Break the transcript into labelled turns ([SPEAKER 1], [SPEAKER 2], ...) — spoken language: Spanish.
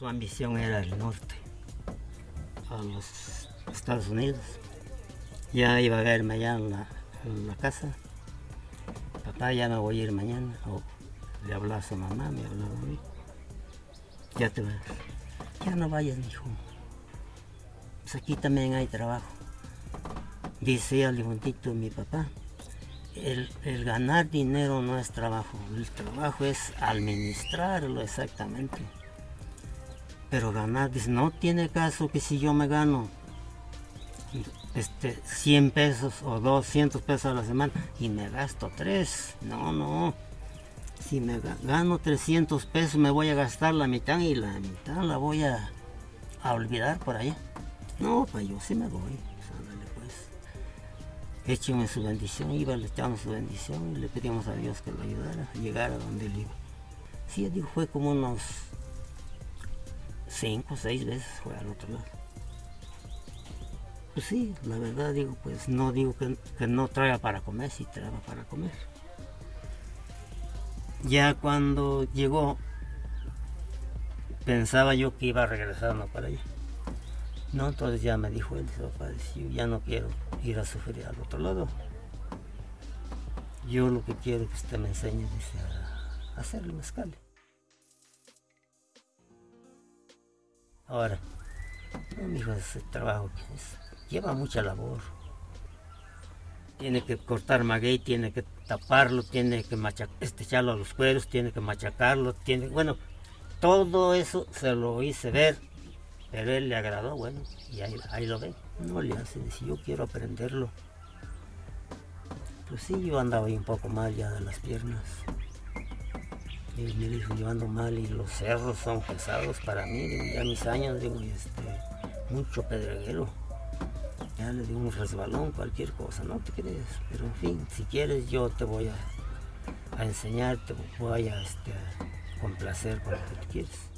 [SPEAKER 1] Su ambición era el norte, a los Estados Unidos. Ya iba a verme allá en la, casa. Papá, ya me voy a ir mañana. O le hablaba a su mamá, me hablaba a mí. Ya te vas. Ya no vayas, hijo. Pues aquí también hay trabajo. Dice al levantito mi papá, el, ganar dinero no es trabajo, el trabajo es administrarlo exactamente. Pero ganar, dice, no tiene caso que si yo me gano este, 100 pesos o 200 pesos a la semana y me gasto 3, no, no. Si me gano 300 pesos me voy a gastar la mitad y la mitad la voy a, a olvidar por allá. No, pues yo sí me voy. Écheme su bendición, iba, le echamos su bendición y le pedimos a Dios que lo ayudara a llegar a donde él iba. Sí, digo, fue como unos cinco o seis veces al otro lado. Pues sí, la verdad digo, pues no digo que, que no traiga para comer, sí traiga para comer. Ya cuando llegó, pensaba yo que iba regresando para allá. No, entonces ya me dijo él, papá, yo ya no quiero ir a sufrir al otro lado. Yo lo que quiero es que usted me enseñe dice, a hacer el mezcal. Ahora, hijo, ese trabajo lleva mucha labor. Tiene que cortar maguey, tiene que taparlo, tiene que machacar, este, echarlo a los cueros, tiene que machacarlo, tiene, bueno, todo eso se lo hice ver pero él le agradó, bueno, y ahí, lo ve. No le hace, si yo quiero aprenderlo. Pues sí, yo andaba ahí un poco mal ya de las piernas. Y me dijo, yo ando mal y los cerros son pesados para mí. ya mis años, digo, este, mucho pedreguero. Ya le digo un resbalón, cualquier cosa, no te crees. Pero en fin, si quieres yo te voy a, a enseñar, te voy a este, complacer con lo que tú quieres.